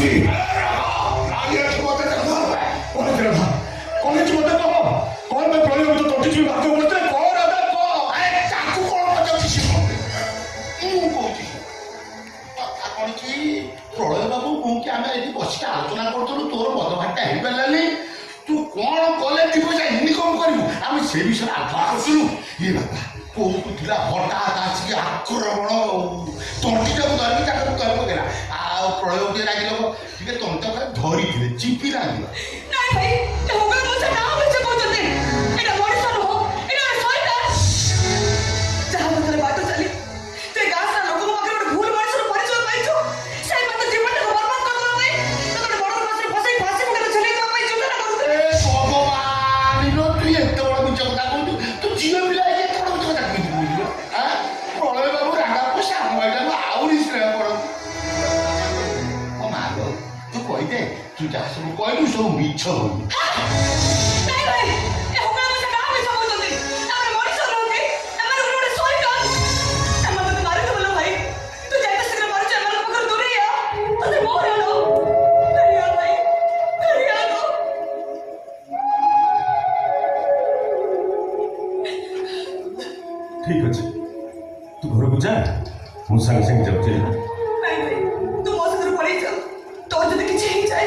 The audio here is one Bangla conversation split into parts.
see. Are you able to get up? What is it? College what the top? Call my brother to talk to you about what the call of the call. I can't go on what the ship. You go to প্রলয় বাবু কোনকে আমি এটি বসিকে আলোচনা করতলু তোর বদভাগটা হইপারলানি তু কোন কলে তুই পয়সা ইনকম করিবু আমি সে বিষয়ে আলোচনা করছিলু এ বাবা কোন ଥିଲା হঠাৎ ଆସିକି ଆକ୍ରମଣ ତଣ୍ଟିଟାକୁ ଧରିକି ତାକୁ ତଳକୁ ଗଲା ଆଉ ପ୍ରଳୟ ରାଗିଲ ରାଗିଲେ ଟିକେ ତଣ୍ଟ ଧରିଥିଲେ ଚିପି ରାଗିଲା 진짜 가슴을 꼴면서 미쳐버린다. ঠিক আছে তু ঘরକୁ ଯା ମୁଁ ସାଙ୍ଗେ ସାଙ୍ଗେ ଯାଉଛି ନାଇଁ ତୁ ମୋ ସାଙ୍ଗରେ ପଳେଇ ଯାଉ ତୋର ଯଦି କିଛି ହେଇଯାଏ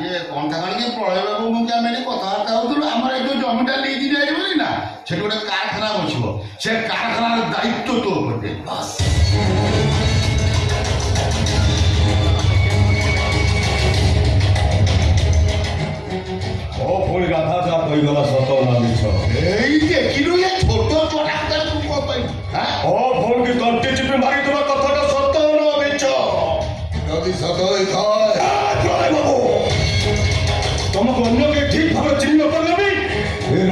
ଇଏ କଣ୍ଠା କାଣିକି ପ୍ରଳୟ ବାବୁ ମୁଁ ଆମେ ଏଠି କଥାବାର୍ତ୍ତା ହେଉଥିଲୁ ଆମର ଏ ଯେଉଁ ଜମିଟା ନେଇକି ଯାଇବନି ନା ସେଠି ଗୋଟେ କାରଖାନା ବସିବ ସେ କାରଖାନାର ଦାୟିତ୍ୱ ତୋ ଉପରେ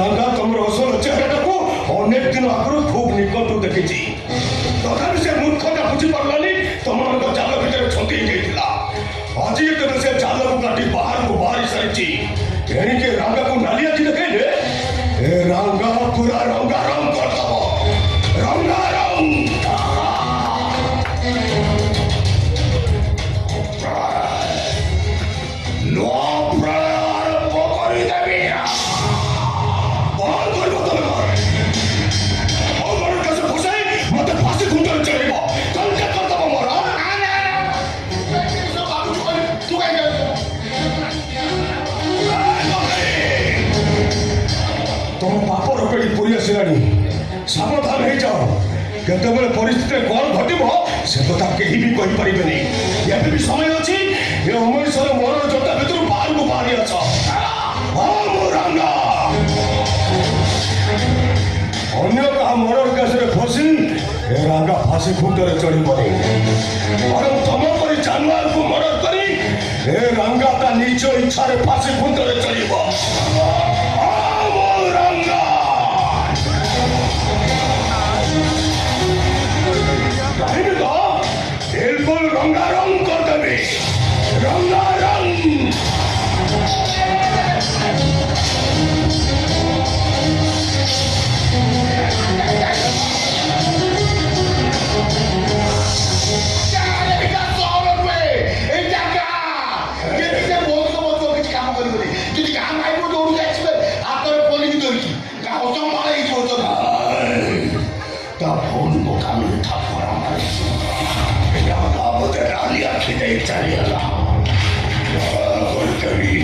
রাঙ্গা তোমার অসল চেহারাটাকে অনেক দিন আগর খুব নিকটু দেখিছি তথাপি সে মূর্খতা বুঝিপারলানি তোমার জাল ভিতরে ছন্দি যাইছিলা আজি তেমন সে জালকু কাটি বাহারকু বাহারি সারিছি এণিকে রাঙ্গাকু নালিয়া দেখেলে এ রাঙ্গা পুরা রঙ্গা রং করদব ତୁମ ପାପ ରକେଟି ପୁରୀ ଆସିଲାଣି ସାବଧାନ ହେଇଯାଅ କେତେବେଳେ ପରିସ୍ଥିତିରେ କ'ଣ ଘଟିବ ସେ କଥା କେହି ବି କହିପାରିବେନି ଏବେ ବି ସମୟ ଅଛି ଏ ଅମୃତସର ମୋର ଜୋତା ଭିତରୁ ବାହାରକୁ ବାହାରି ଅଛ ଅନ୍ୟ କାହା ମରର କେସରେ ଫସି ଏ ରାଙ୍ଗା ଫାଶୀ ଖୁଣ୍ଟରେ ଚଢ଼ିବନି ବରଂ ତମ କରି ଜାନୁଆରକୁ ମରର କରି ଏ ରାଙ୍ଗା ତା ନିଜ ଇଚ୍ଛାରେ ଫାଶୀ ଖୁଣ୍ଟରେ ଚଢ଼ିବ কত মারাই করতো না তখন বোকামি থাপড় আমার বাবুদের আলিয়া খেতে চালিয়ে না